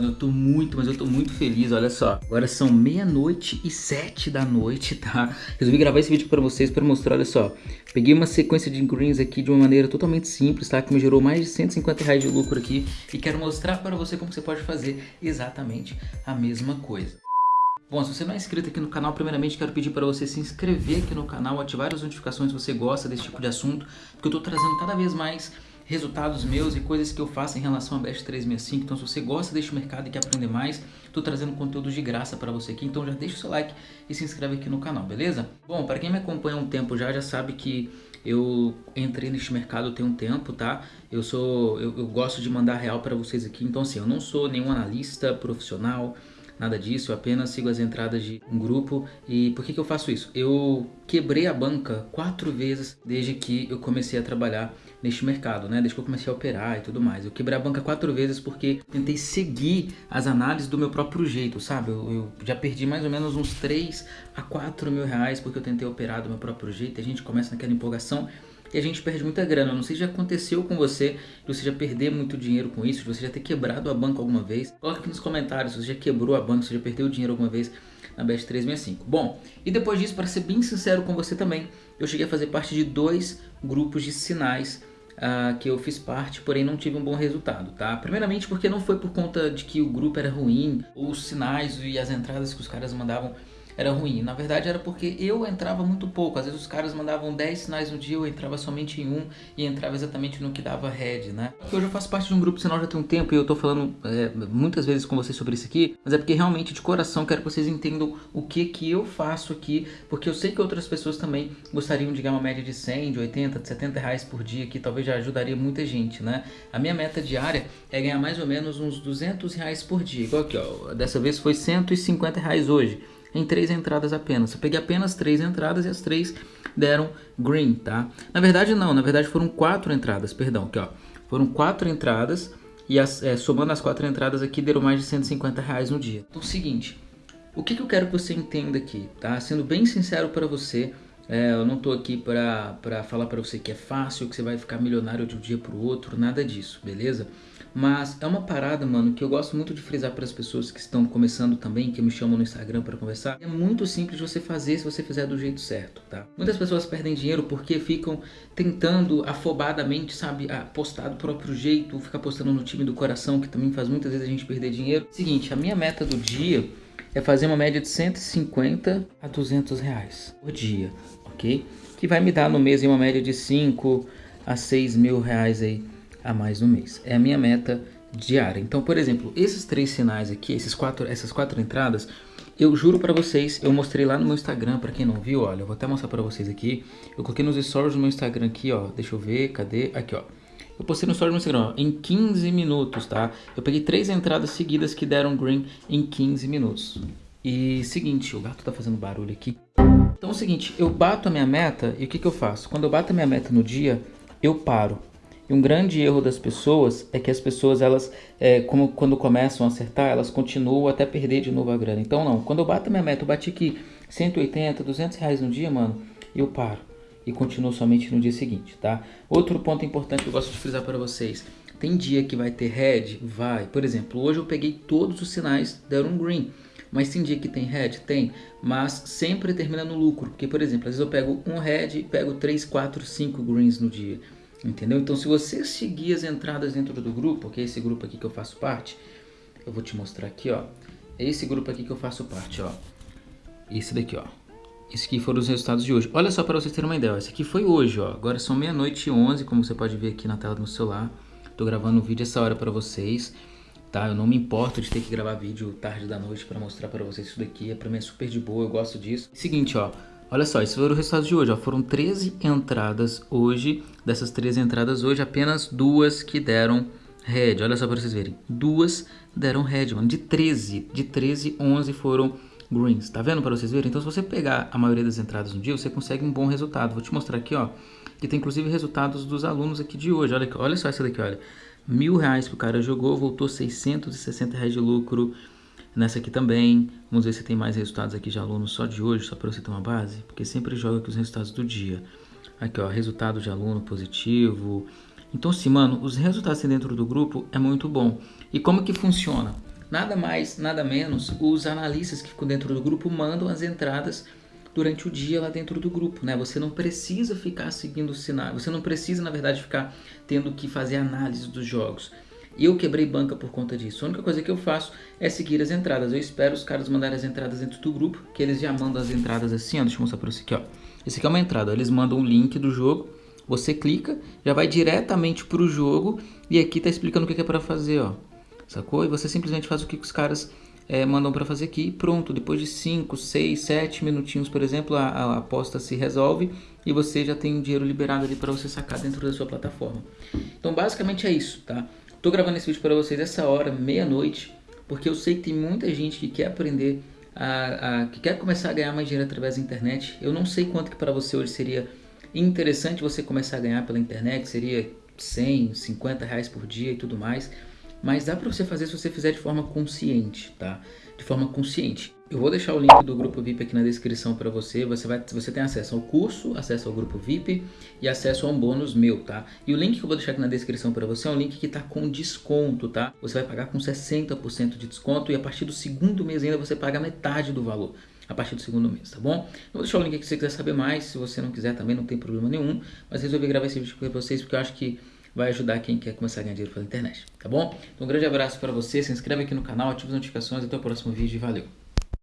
Mano, eu tô muito, mas eu tô muito feliz, olha só. Agora são meia-noite e sete da noite, tá? Resolvi gravar esse vídeo pra vocês pra mostrar, olha só. Peguei uma sequência de greens aqui de uma maneira totalmente simples, tá? Que me gerou mais de 150 reais de lucro aqui. E quero mostrar para você como você pode fazer exatamente a mesma coisa. Bom, se você não é inscrito aqui no canal, primeiramente quero pedir para você se inscrever aqui no canal, ativar as notificações se você gosta desse tipo de assunto, porque eu tô trazendo cada vez mais resultados meus e coisas que eu faço em relação a Best 365. Então, se você gosta deste mercado e quer aprender mais, estou trazendo conteúdo de graça para você aqui. Então, já deixa o seu like e se inscreve aqui no canal, beleza? Bom, para quem me acompanha há um tempo já, já sabe que eu entrei neste mercado tem um tempo, tá? Eu sou, eu, eu gosto de mandar real para vocês aqui. Então, assim, eu não sou nenhum analista profissional, nada disso, eu apenas sigo as entradas de um grupo. E por que, que eu faço isso? Eu quebrei a banca quatro vezes desde que eu comecei a trabalhar neste mercado, né? Desde que eu comecei a operar e tudo mais. Eu quebrei a banca quatro vezes porque tentei seguir as análises do meu próprio jeito, sabe? Eu, eu já perdi mais ou menos uns 3 a 4 mil reais porque eu tentei operar do meu próprio jeito. A gente começa naquela empolgação e a gente perde muita grana. Não sei se já aconteceu com você, de você já perder muito dinheiro com isso, de você já ter quebrado a banca alguma vez. Coloca aqui nos comentários se você já quebrou a banca, se você já perdeu dinheiro alguma vez na Best 365. Bom, e depois disso, para ser bem sincero com você também, eu cheguei a fazer parte de dois grupos de sinais uh, que eu fiz parte, porém não tive um bom resultado, tá? Primeiramente porque não foi por conta de que o grupo era ruim, ou os sinais e as entradas que os caras mandavam era ruim. Na verdade era porque eu entrava muito pouco. Às vezes os caras mandavam 10 sinais no dia, eu entrava somente em um e entrava exatamente no que dava head, né? Porque hoje eu faço parte de um grupo sinal já tem um tempo e eu tô falando é, muitas vezes com vocês sobre isso aqui, mas é porque realmente de coração quero que vocês entendam o que que eu faço aqui, porque eu sei que outras pessoas também gostariam de ganhar uma média de 100, de 80, de 70 reais por dia, que talvez já ajudaria muita gente, né? A minha meta diária é ganhar mais ou menos uns 200 reais por dia, igual aqui, ó, dessa vez foi 150 reais hoje em três entradas apenas. Eu peguei apenas três entradas e as três deram green, tá? Na verdade não, na verdade foram quatro entradas, perdão, aqui ó. Foram quatro entradas e as, é, somando as quatro entradas aqui deram mais de 150 reais no dia. Então é o seguinte, o que, que eu quero que você entenda aqui, tá? Sendo bem sincero para você, é, eu não tô aqui para falar para você que é fácil, que você vai ficar milionário de um dia pro outro, nada disso, beleza? Mas é uma parada, mano, que eu gosto muito de frisar para as pessoas que estão começando também, que me chamam no Instagram para conversar. É muito simples você fazer se você fizer do jeito certo, tá? Muitas pessoas perdem dinheiro porque ficam tentando afobadamente, sabe, postar do próprio jeito, ficar postando no time do coração, que também faz muitas vezes a gente perder dinheiro. Seguinte, a minha meta do dia é fazer uma média de 150 a 200 reais por dia, ok? Que vai me dar no mês uma média de 5 a 6 mil reais aí a mais no mês. É a minha meta diária. Então, por exemplo, esses três sinais aqui, esses quatro, essas quatro entradas, eu juro para vocês, eu mostrei lá no meu Instagram, para quem não viu, olha, eu vou até mostrar para vocês aqui. Eu coloquei nos stories do meu Instagram aqui, ó, deixa eu ver, cadê? Aqui, ó. Eu postei no story no Instagram, ó, em 15 minutos, tá? Eu peguei três entradas seguidas que deram green em 15 minutos. E seguinte, o gato tá fazendo barulho aqui. Então é o seguinte, eu bato a minha meta e o que que eu faço? Quando eu bato a minha meta no dia, eu paro. E um grande erro das pessoas é que as pessoas, elas, é, como quando começam a acertar, elas continuam até perder de novo a grana. Então não, quando eu bato a minha meta, eu bati aqui 180, 200 reais no dia, mano, eu paro. E continuo somente no dia seguinte, tá? Outro ponto importante que eu gosto de frisar para vocês. Tem dia que vai ter red? Vai. Por exemplo, hoje eu peguei todos os sinais, deram um green. Mas tem dia que tem red? Tem. Mas sempre termina no lucro. Porque, por exemplo, às vezes eu pego um red e pego 3, 4, 5 greens no dia. Entendeu? Então se você seguir as entradas dentro do grupo, que é esse grupo aqui que eu faço parte, eu vou te mostrar aqui, ó. É esse grupo aqui que eu faço parte, ó. Esse daqui, ó. Esse aqui foram os resultados de hoje. Olha só para vocês terem uma ideia, esse aqui foi hoje, ó. Agora são meia-noite e onze, como você pode ver aqui na tela do meu celular. Tô gravando um vídeo essa hora para vocês, tá? Eu não me importo de ter que gravar vídeo tarde da noite para mostrar para vocês isso daqui. É para mim é super de boa, eu gosto disso. Seguinte, ó. Olha só, esses foram os resultados de hoje. Ó. Foram 13 entradas hoje. Dessas 13 entradas hoje, apenas duas que deram red. Olha só para vocês verem. Duas deram red, mano. De 13, de 13, 11 foram greens. Tá vendo para vocês verem? Então, se você pegar a maioria das entradas no dia, você consegue um bom resultado. Vou te mostrar aqui, ó. Que tem inclusive resultados dos alunos aqui de hoje. Olha, olha só essa daqui, olha. Mil reais que o cara jogou, voltou 660 reais de lucro. Nessa aqui também, vamos ver se tem mais resultados aqui de alunos só de hoje, só para você ter uma base, porque sempre joga aqui os resultados do dia. Aqui ó, resultado de aluno positivo. Então sim, mano, os resultados dentro do grupo é muito bom. E como que funciona? Nada mais, nada menos, os analistas que ficam dentro do grupo mandam as entradas durante o dia lá dentro do grupo, né? Você não precisa ficar seguindo o sinal, você não precisa, na verdade, ficar tendo que fazer análise dos jogos. Eu quebrei banca por conta disso. A única coisa que eu faço é seguir as entradas. Eu espero os caras mandarem as entradas dentro do grupo, que eles já mandam as entradas assim, ó. Deixa eu mostrar para você aqui, ó. Esse aqui é uma entrada. Eles mandam o link do jogo, você clica, já vai diretamente para o jogo e aqui tá explicando o que é para fazer, ó. Sacou? E você simplesmente faz o que os caras é, mandam para fazer aqui pronto. Depois de 5, 6, 7 minutinhos, por exemplo, a, a, aposta se resolve e você já tem o dinheiro liberado ali para você sacar dentro da sua plataforma. Então, basicamente é isso, tá? Tô gravando esse vídeo para vocês essa hora, meia-noite, porque eu sei que tem muita gente que quer aprender, a, a, que quer começar a ganhar mais dinheiro através da internet. Eu não sei quanto que para você hoje seria interessante você começar a ganhar pela internet, seria 100, 50 reais por dia e tudo mais. Mas dá para você fazer se você fizer de forma consciente, tá? De forma consciente. Eu vou deixar o link do grupo VIP aqui na descrição para você. Você vai, você tem acesso ao curso, acesso ao grupo VIP e acesso a um bônus meu, tá? E o link que eu vou deixar aqui na descrição para você é um link que está com desconto, tá? Você vai pagar com 60% de desconto e a partir do segundo mês ainda você paga metade do valor a partir do segundo mês, tá bom? Eu vou deixar o link aqui se você quiser saber mais, se você não quiser também não tem problema nenhum, mas resolvi gravar esse vídeo para vocês porque eu acho que vai ajudar quem quer começar a ganhar dinheiro pela internet, tá bom? Então um grande abraço para você, se inscreve aqui no canal, ative as notificações, até o próximo vídeo e valeu!